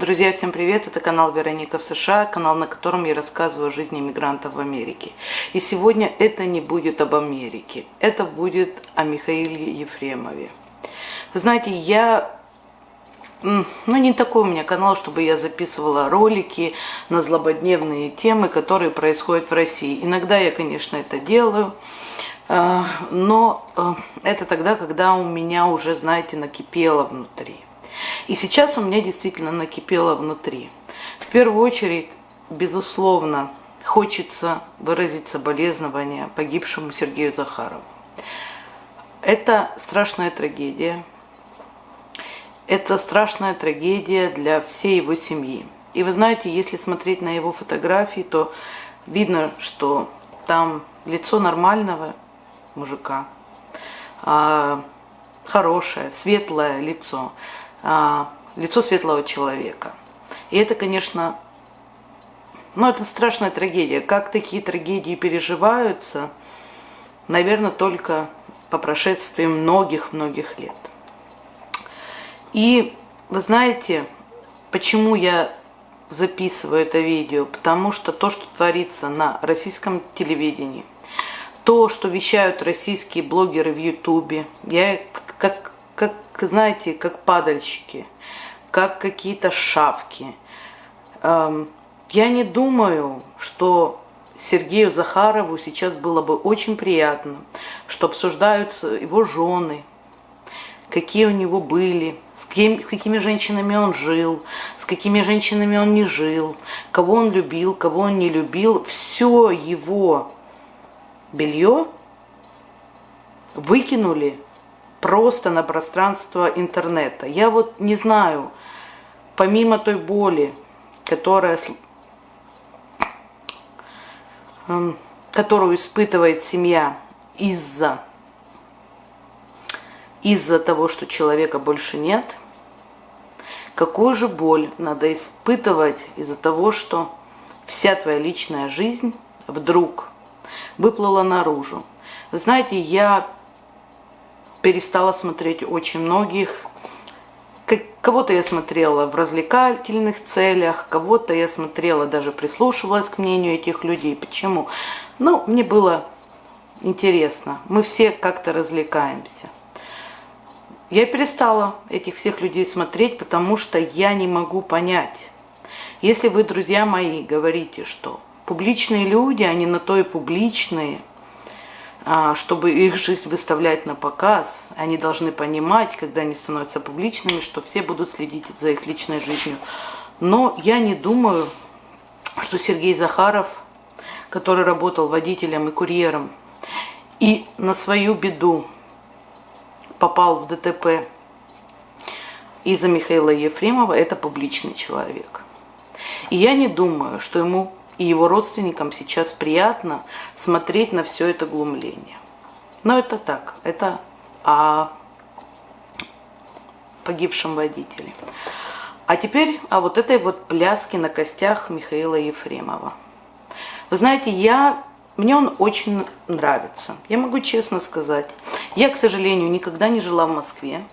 Друзья, всем привет! Это канал Вероника в США, канал, на котором я рассказываю о жизни мигрантов в Америке. И сегодня это не будет об Америке, это будет о Михаиле Ефремове. Знаете, я... Ну, не такой у меня канал, чтобы я записывала ролики на злободневные темы, которые происходят в России. Иногда я, конечно, это делаю, э, но э, это тогда, когда у меня уже, знаете, накипело внутри. И сейчас у меня действительно накипело внутри. В первую очередь, безусловно, хочется выразить соболезнования погибшему Сергею Захарову. Это страшная трагедия. Это страшная трагедия для всей его семьи. И вы знаете, если смотреть на его фотографии, то видно, что там лицо нормального мужика, а, хорошее, светлое лицо. А, лицо светлого человека. И это, конечно, ну, это страшная трагедия. Как такие трагедии переживаются, наверное, только по прошествии многих-многих лет. И вы знаете, почему я записываю это видео? Потому что то, что творится на российском телевидении, то, что вещают российские блогеры в Ютубе, я как знаете, как падальщики, как какие-то шавки. Эм, я не думаю, что Сергею Захарову сейчас было бы очень приятно, что обсуждаются его жены, какие у него были, с, кем, с какими женщинами он жил, с какими женщинами он не жил, кого он любил, кого он не любил. Все его белье выкинули просто на пространство интернета. Я вот не знаю, помимо той боли, которая, эм, которую испытывает семья из-за из-за того, что человека больше нет, какую же боль надо испытывать из-за того, что вся твоя личная жизнь вдруг выплыла наружу. знаете, я перестала смотреть очень многих. Кого-то я смотрела в развлекательных целях, кого-то я смотрела, даже прислушивалась к мнению этих людей. Почему? Ну, мне было интересно. Мы все как-то развлекаемся. Я перестала этих всех людей смотреть, потому что я не могу понять. Если вы, друзья мои, говорите, что публичные люди, они на то и публичные – чтобы их жизнь выставлять на показ, они должны понимать, когда они становятся публичными, что все будут следить за их личной жизнью. Но я не думаю, что Сергей Захаров, который работал водителем и курьером, и на свою беду попал в ДТП из-за Михаила Ефремова, это публичный человек. И я не думаю, что ему и его родственникам сейчас приятно смотреть на все это глумление. Но это так, это о погибшем водителе. А теперь о вот этой вот пляске на костях Михаила Ефремова. Вы знаете, я, мне он очень нравится. Я могу честно сказать. Я, к сожалению, никогда не жила в Москве.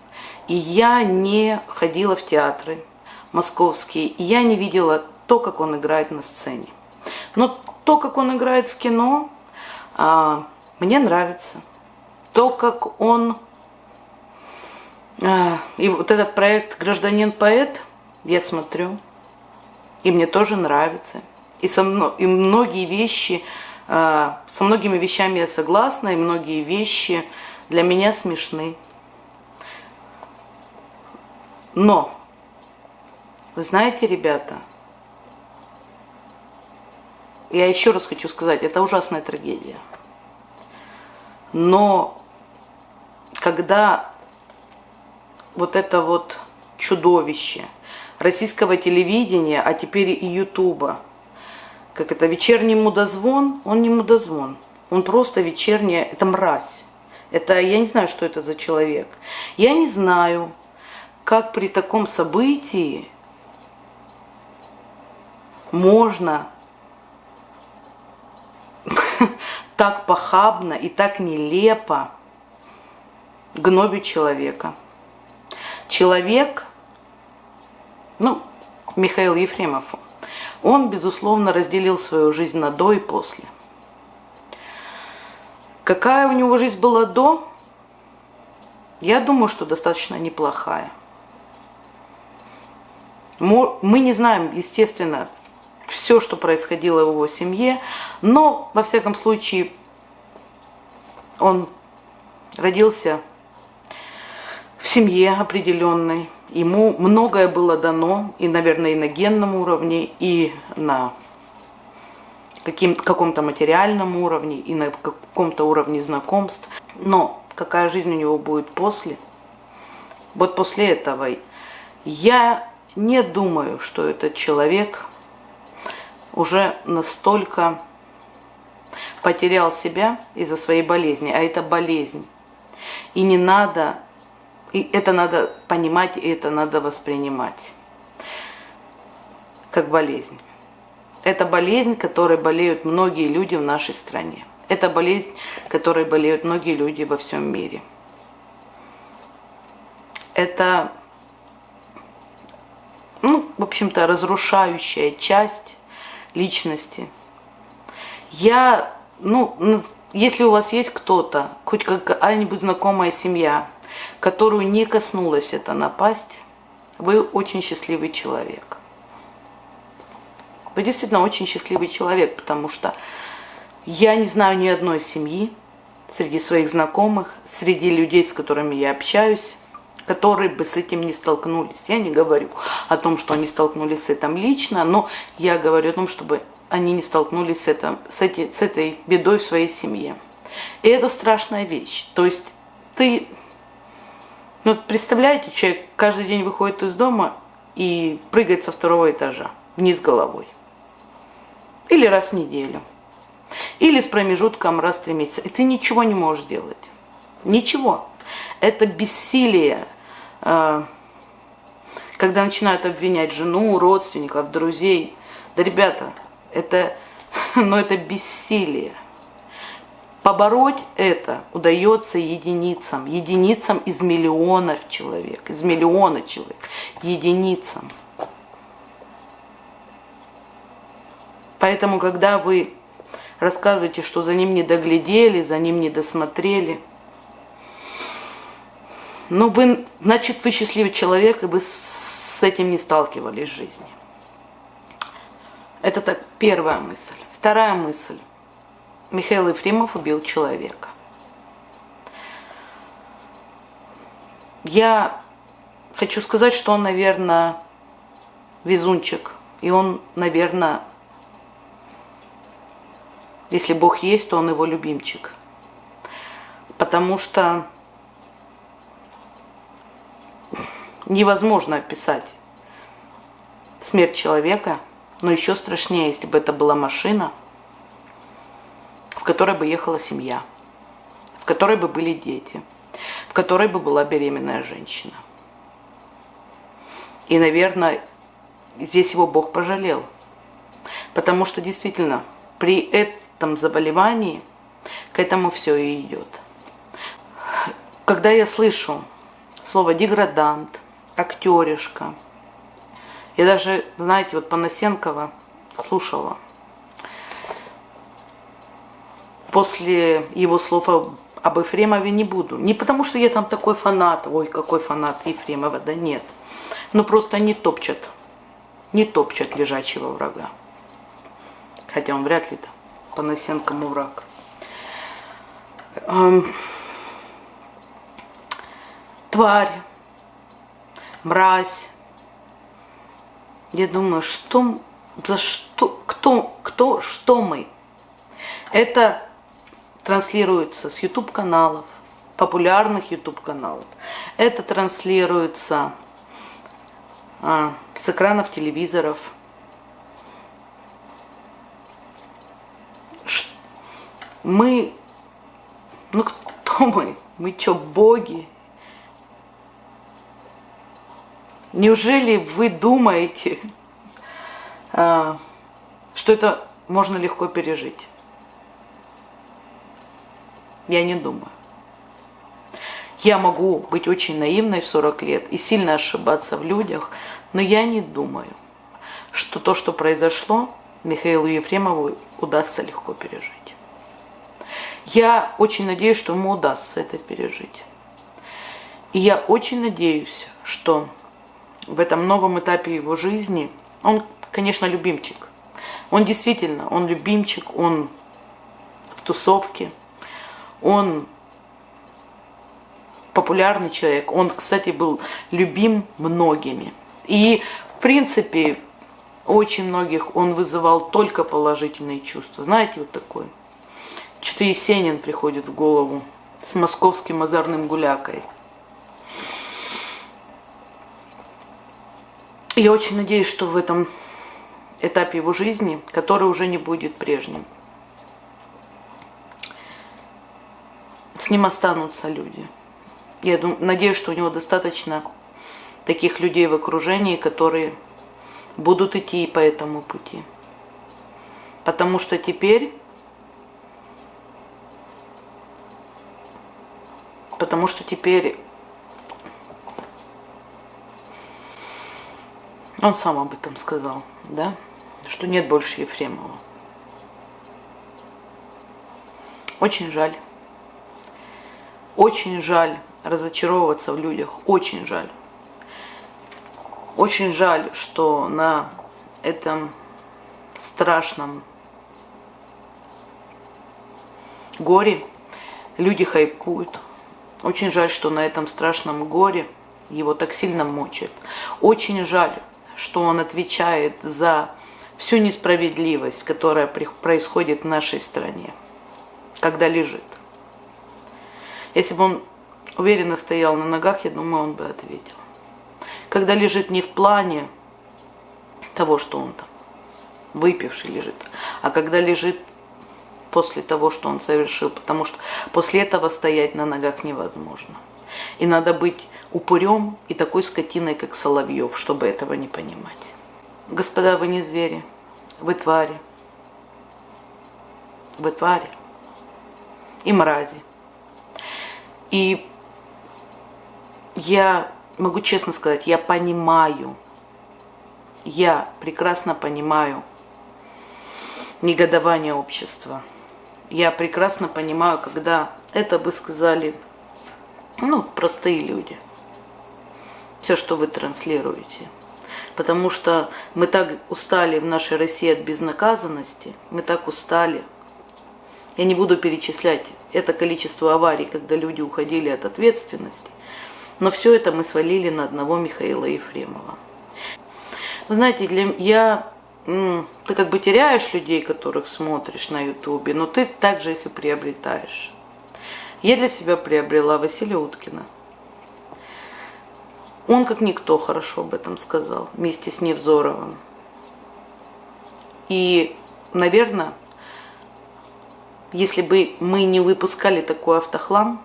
И я не ходила в театры московские. И я не видела то, как он играет на сцене. Но то, как он играет в кино, а, мне нравится. То, как он... А, и вот этот проект «Гражданин-поэт» я смотрю, и мне тоже нравится. И, со, и многие вещи, а, со многими вещами я согласна, и многие вещи для меня смешны. Но, вы знаете, ребята, я еще раз хочу сказать, это ужасная трагедия. Но когда вот это вот чудовище российского телевидения, а теперь и Ютуба, как это, вечерний мудозвон, он не мудозвон, он просто вечерняя, это мразь. Это, я не знаю, что это за человек. Я не знаю, как при таком событии можно так похабно и так нелепо гнобить человека. Человек, ну, Михаил Ефремов, он, безусловно, разделил свою жизнь на до и после. Какая у него жизнь была до? Я думаю, что достаточно неплохая. Мы не знаем, естественно, все, что происходило в его семье, но, во всяком случае, он родился в семье определенной, ему многое было дано, и, наверное, и на генном уровне, и на каком-то материальном уровне, и на каком-то уровне знакомств. Но какая жизнь у него будет после? Вот после этого я не думаю, что этот человек уже настолько потерял себя из-за своей болезни, а это болезнь. И не надо, и это надо понимать, и это надо воспринимать как болезнь. Это болезнь, которой болеют многие люди в нашей стране. Это болезнь, которой болеют многие люди во всем мире. Это ну, в общем-то, разрушающая часть личности. Я, ну, если у вас есть кто-то, хоть какая-нибудь знакомая семья, которую не коснулась эта напасть, вы очень счастливый человек. Вы действительно очень счастливый человек, потому что я не знаю ни одной семьи среди своих знакомых, среди людей, с которыми я общаюсь, которые бы с этим не столкнулись. Я не говорю о том, что они столкнулись с этим лично, но я говорю о том, чтобы они не столкнулись с, этим, с, эти, с этой бедой в своей семье. И это страшная вещь. То есть ты, ну представляете, человек каждый день выходит из дома и прыгает со второго этажа вниз головой. Или раз в неделю. Или с промежутком раз в три месяца. И ты ничего не можешь делать. Ничего. Это бессилие когда начинают обвинять жену, родственников, друзей. Да, ребята, это, ну, это бессилие. Побороть это удается единицам, единицам из миллионов человек, из миллиона человек, единицам. Поэтому, когда вы рассказываете, что за ним не доглядели, за ним не досмотрели – ну, вы, значит, вы счастливый человек, и вы с этим не сталкивались в жизни. Это так первая мысль. Вторая мысль. Михаил Ефремов убил человека. Я хочу сказать, что он, наверное, везунчик. И он, наверное, если Бог есть, то он его любимчик. Потому что невозможно описать смерть человека, но еще страшнее, если бы это была машина, в которой бы ехала семья, в которой бы были дети, в которой бы была беременная женщина. И, наверное, здесь его Бог пожалел, потому что действительно при этом заболевании к этому все и идет. Когда я слышу слово «деградант», актеришка. Я даже, знаете, вот Панасенкова слушала. После его слов об Ефремове не буду. Не потому, что я там такой фанат, ой, какой фанат Ефремова, да нет. Но просто не топчат, не топчат лежачего врага. Хотя он вряд ли-то Панасенкому враг. Эм, тварь мразь. Я думаю, что, за что, кто, кто, что мы? Это транслируется с YouTube каналов, популярных YouTube каналов. Это транслируется а, с экранов телевизоров. Мы, ну кто мы? Мы что, боги? Неужели вы думаете, а, что это можно легко пережить? Я не думаю. Я могу быть очень наивной в 40 лет и сильно ошибаться в людях, но я не думаю, что то, что произошло, Михаилу Ефремову удастся легко пережить. Я очень надеюсь, что ему удастся это пережить. И я очень надеюсь, что в этом новом этапе его жизни, он, конечно, любимчик. Он действительно, он любимчик, он в тусовке, он популярный человек. Он, кстати, был любим многими. И, в принципе, очень многих он вызывал только положительные чувства. Знаете, вот такое. Что-то Есенин приходит в голову с московским озорным гулякой. Я очень надеюсь, что в этом этапе его жизни, который уже не будет прежним, с ним останутся люди. Я думаю, надеюсь, что у него достаточно таких людей в окружении, которые будут идти по этому пути. Потому что теперь Потому что теперь он сам об этом сказал, да, что нет больше Ефремова. Очень жаль. Очень жаль разочаровываться в людях. Очень жаль. Очень жаль, что на этом страшном горе люди хайпуют. Очень жаль, что на этом страшном горе его так сильно мучает. Очень жаль, что он отвечает за всю несправедливость, которая происходит в нашей стране, когда лежит. Если бы он уверенно стоял на ногах, я думаю, он бы ответил. Когда лежит не в плане того, что он там выпивший лежит, а когда лежит после того, что он совершил, потому что после этого стоять на ногах невозможно. И надо быть упырем и такой скотиной, как Соловьев, чтобы этого не понимать. Господа, вы не звери, вы твари. Вы твари и мрази. И я могу честно сказать, я понимаю, я прекрасно понимаю негодование общества я прекрасно понимаю, когда это бы сказали, ну, простые люди. Все, что вы транслируете. Потому что мы так устали в нашей России от безнаказанности, мы так устали. Я не буду перечислять это количество аварий, когда люди уходили от ответственности, но все это мы свалили на одного Михаила Ефремова. Вы знаете, для я ты как бы теряешь людей, которых смотришь на ютубе, но ты также их и приобретаешь. Я для себя приобрела Василия Уткина. Он как никто хорошо об этом сказал, вместе с Невзоровым. И, наверное, если бы мы не выпускали такой автохлам,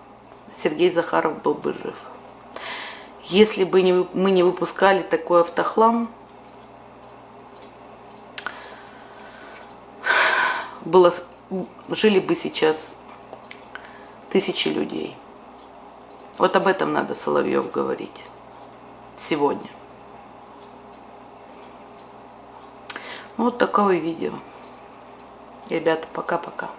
Сергей Захаров был бы жив. Если бы мы не выпускали такой автохлам, было, жили бы сейчас тысячи людей. Вот об этом надо Соловьев говорить сегодня. Вот такое видео. Ребята, пока-пока.